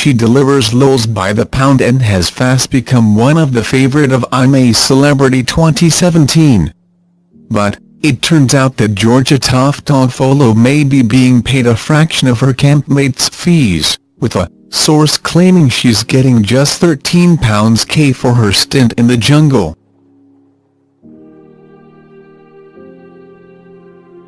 she delivers lols by the pound and has fast become one of the favorite of I'm a Celebrity 2017. But, it turns out that Georgia Toffolo may be being paid a fraction of her campmates' fees, with a source claiming she's getting just £13k for her stint in the jungle.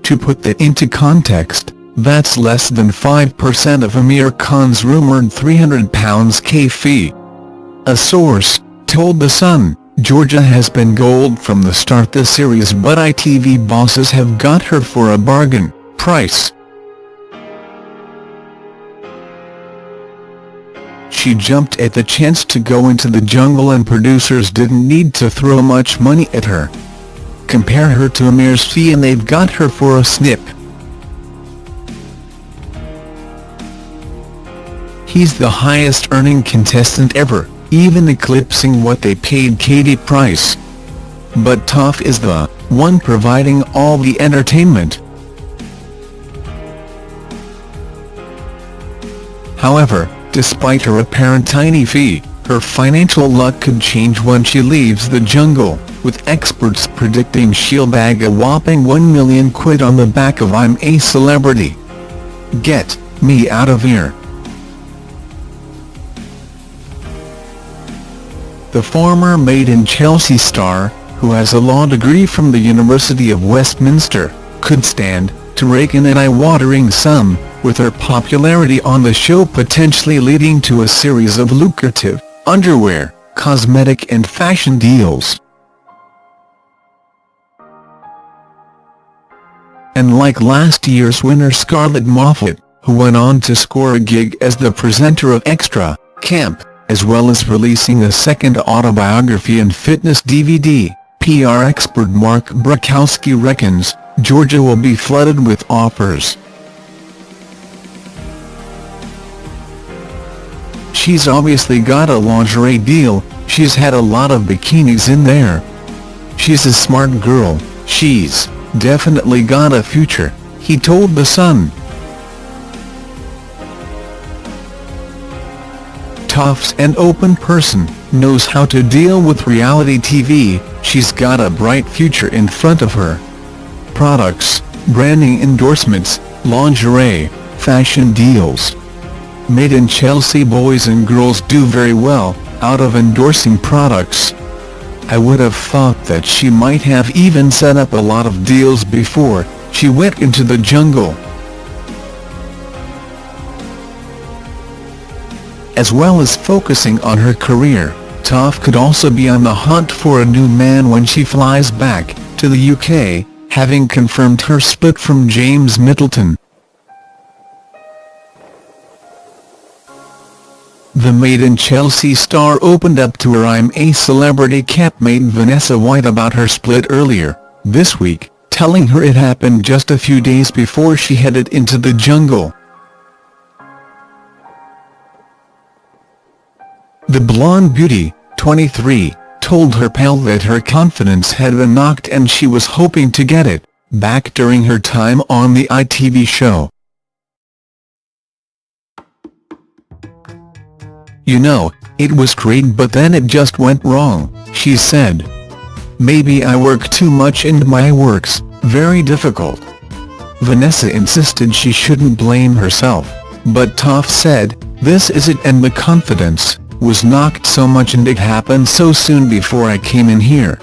To put that into context, that's less than 5% of Amir Khan's rumoured £300k fee. A source, told The Sun, Georgia has been gold from the start the series but ITV bosses have got her for a bargain price. She jumped at the chance to go into the jungle and producers didn't need to throw much money at her. Compare her to Amir's fee and they've got her for a snip. He's the highest earning contestant ever, even eclipsing what they paid Katie Price. But Toff is the one providing all the entertainment. However, despite her apparent tiny fee, her financial luck could change when she leaves the jungle, with experts predicting she'll bag a whopping 1 million quid on the back of I'm a Celebrity. Get me out of here. The former Made in Chelsea star, who has a law degree from the University of Westminster, could stand to rake in an eye-watering sum, with her popularity on the show potentially leading to a series of lucrative, underwear, cosmetic and fashion deals. And like last year's winner Scarlett Moffatt, who went on to score a gig as the presenter of Extra, Camp, as well as releasing a second autobiography and fitness DVD, PR expert Mark Borkowski reckons, Georgia will be flooded with offers. She's obviously got a lingerie deal, she's had a lot of bikinis in there. She's a smart girl, she's definitely got a future, he told The Sun. Toff's an open person, knows how to deal with reality TV, she's got a bright future in front of her. Products, branding endorsements, lingerie, fashion deals. Made in Chelsea boys and girls do very well, out of endorsing products. I would have thought that she might have even set up a lot of deals before she went into the jungle. As well as focusing on her career, Toff could also be on the hunt for a new man when she flies back to the UK, having confirmed her split from James Middleton. The Made in Chelsea star opened up to her I'm a Celebrity campmate Vanessa White about her split earlier, this week, telling her it happened just a few days before she headed into the jungle. The blonde beauty, 23, told her pal that her confidence had been knocked and she was hoping to get it back during her time on the ITV show. You know, it was great but then it just went wrong, she said. Maybe I work too much and my work's very difficult. Vanessa insisted she shouldn't blame herself, but Toff said, this is it and the confidence was knocked so much and it happened so soon before I came in here.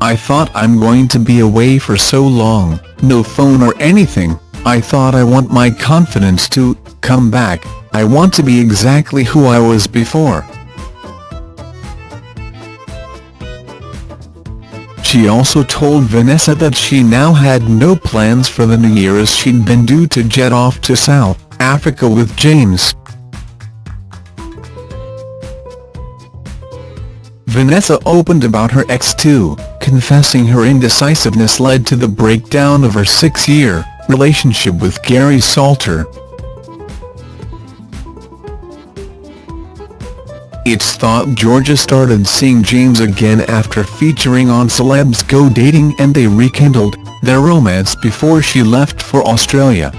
I thought I'm going to be away for so long, no phone or anything, I thought I want my confidence to come back, I want to be exactly who I was before. She also told Vanessa that she now had no plans for the new year as she'd been due to jet off to South Africa with James. Vanessa opened about her ex too, confessing her indecisiveness led to the breakdown of her six-year relationship with Gary Salter. It's thought Georgia started seeing James again after featuring on Celebs Go Dating and they rekindled their romance before she left for Australia.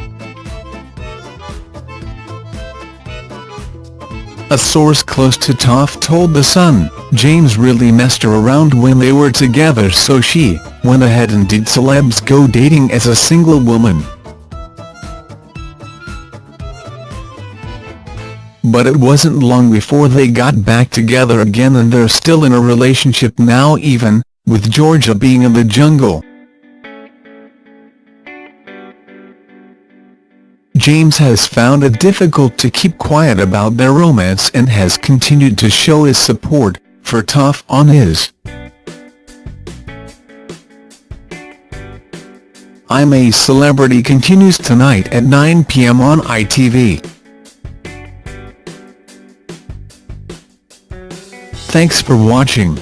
A source close to Toff told The Sun, James really messed her around when they were together so she went ahead and did celebs go dating as a single woman. But it wasn't long before they got back together again and they're still in a relationship now even, with Georgia being in the jungle. James has found it difficult to keep quiet about their romance and has continued to show his support for Toff on his I'm a Celebrity continues tonight at 9 p.m. on ITV. Thanks for watching.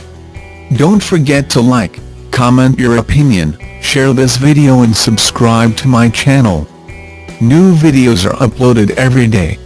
Don't forget to like, comment your opinion, share this video and subscribe to my channel. New videos are uploaded every day.